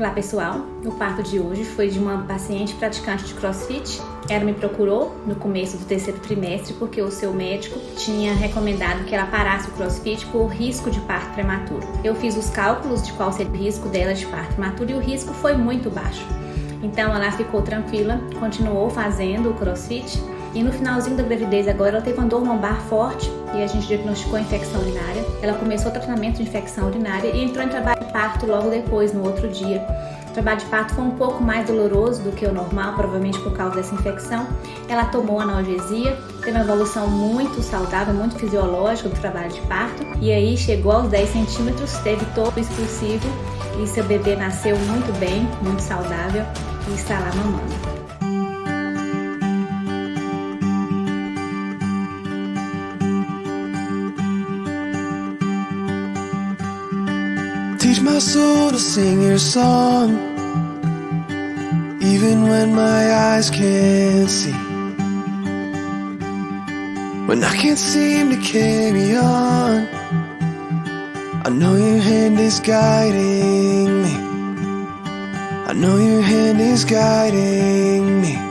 Olá pessoal, o parto de hoje foi de uma paciente praticante de crossfit. Ela me procurou no começo do terceiro trimestre porque o seu médico tinha recomendado que ela parasse o crossfit por risco de parto prematuro. Eu fiz os cálculos de qual seria o risco dela de parto prematuro e o risco foi muito baixo. Então ela ficou tranquila, continuou fazendo o crossfit e no finalzinho da gravidez agora ela teve uma dor lombar forte e a gente diagnosticou infecção urinária. Ela começou o tratamento de infecção urinária e entrou em trabalho de parto logo depois, no outro dia. O trabalho de parto foi um pouco mais doloroso do que o normal, provavelmente por causa dessa infecção. Ela tomou analgesia, teve uma evolução muito saudável, muito fisiológica do trabalho de parto. E aí chegou aos 10 centímetros, teve todo o expulsivo e seu bebê nasceu muito bem, muito saudável e está lá mamando. Teach my soul to sing your song Even when my eyes can't see. When I can't seem to carry on I know your hand is guiding me. I know your hand is guiding me